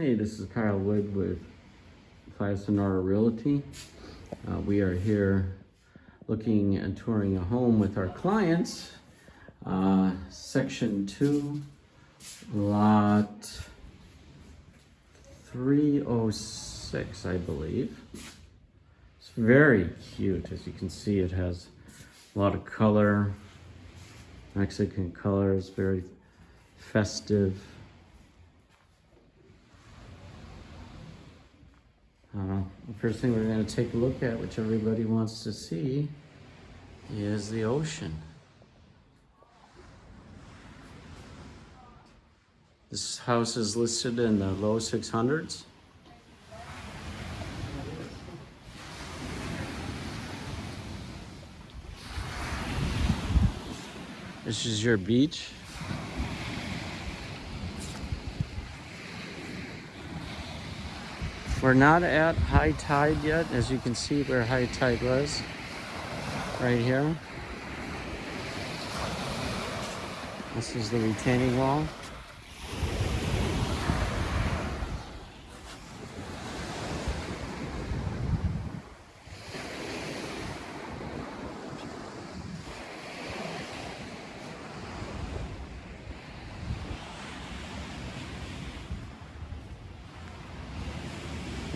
Hey, this is Kyle Wood with Playa Sonora Realty. Uh, we are here looking and touring a home with our clients. Uh, section 2, lot 306, I believe. It's very cute. As you can see, it has a lot of color, Mexican colors, very festive. The first thing we're going to take a look at, which everybody wants to see, is the ocean. This house is listed in the low 600s. This is your beach. We're not at high tide yet, as you can see where high tide was, right here. This is the retaining wall.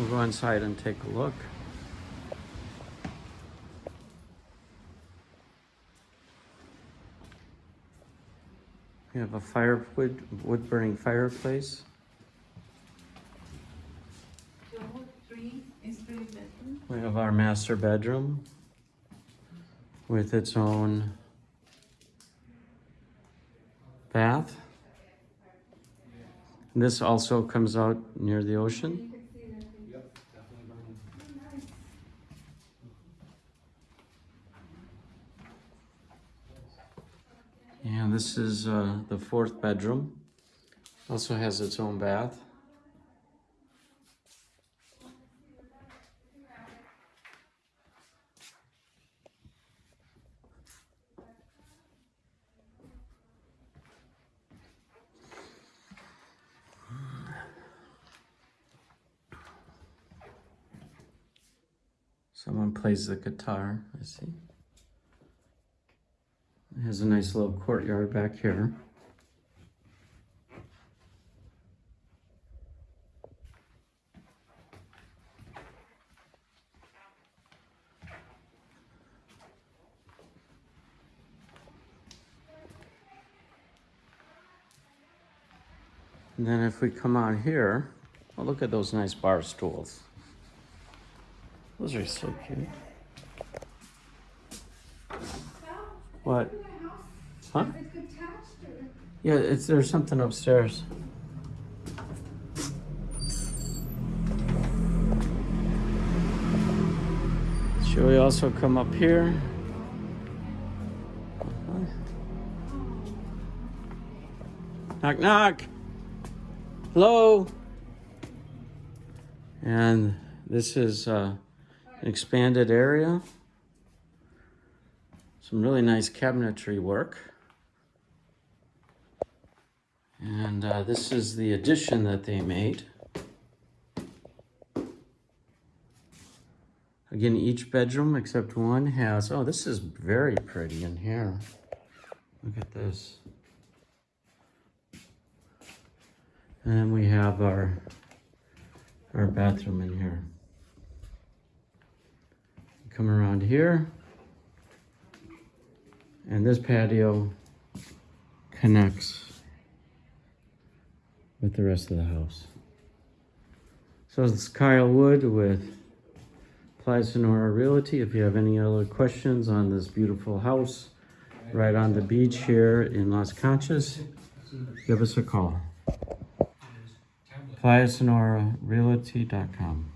We'll go inside and take a look. We have a firewood wood burning fireplace. We have our master bedroom with its own bath. This also comes out near the ocean. And this is uh, the fourth bedroom. Also has its own bath. Someone plays the guitar, I see. It has a nice little courtyard back here. And then if we come out here, oh, look at those nice bar stools. Those are so cute. What? Huh? Yeah, it's there's something upstairs. Should we also come up here? Knock knock. Hello. And this is uh, an expanded area. Some really nice cabinetry work. And uh, this is the addition that they made. Again, each bedroom except one has, oh, this is very pretty in here. Look at this. And then we have our, our bathroom in here. Come around here. And this patio connects with the rest of the house. So this is Kyle Wood with Playa Sonora Realty. If you have any other questions on this beautiful house right on the beach here in Las Conchas, give us a call. PlayaSonoraRealty.com